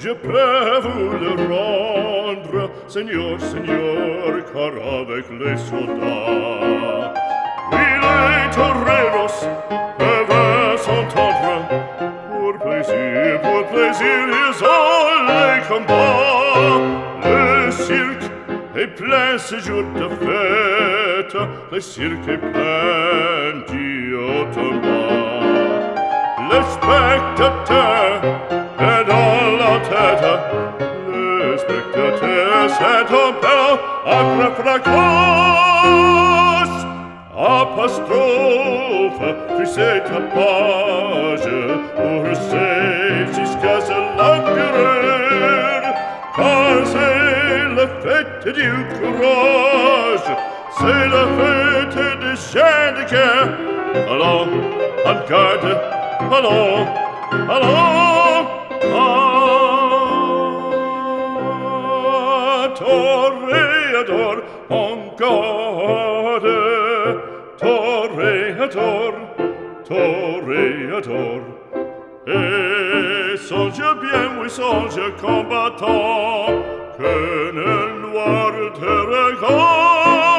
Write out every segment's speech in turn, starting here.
je peux vous le rendre, Seigneur, Seigneur, car avec les soldats, oui, les toreros peuvent s'entendre, pour plaisir, pour plaisir, ils ont les combats. Le cirque est plein ce jour de fête, le cirque est plein d'Iotomba. Le spectateur est dans spectateurs le spectateur s'est opérant agra fracos apostrophe tu sais ta page pour si jusqu'à ce l'encureur car c'est la fête du courage c'est la fête des chiens de guerre allons en garde allons allons. toreador on gode toreador toreador et songe bien oui songe combattant que nul noir te regarde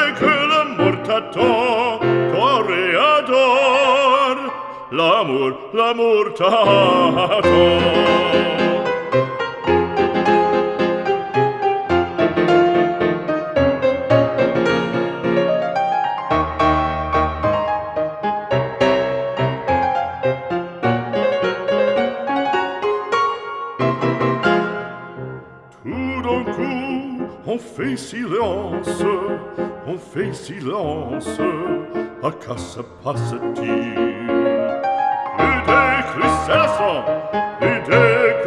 et que la mort t'attend l'amour l'amour t'attend. coup, on fait silence, on fait silence, à quoi se passe-t-il Plus d'éclus à l'instant, plus d'éclus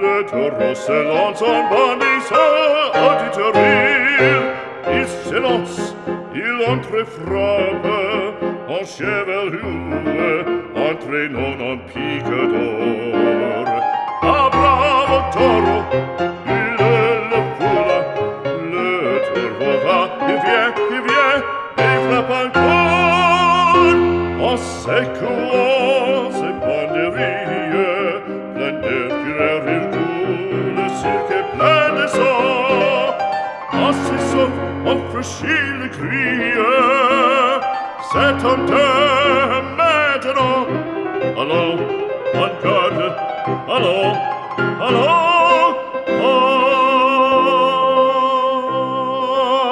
le taureau se lance en bannissant à du terrible. Il s'élance, il entre frappe, en chevelure, entraînant en pique d'or. Joseph und verschiedene Kriege. Set on the Maginot. Hallo, on Garde, hallo, hallo.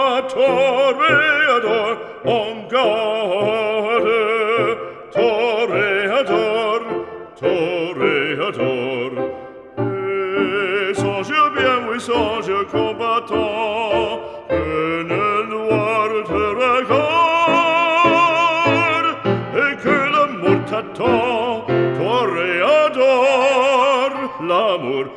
A toreador, on Garde, toreador, toreador. Et je bien, oui, je combattant, canto toreador l'amor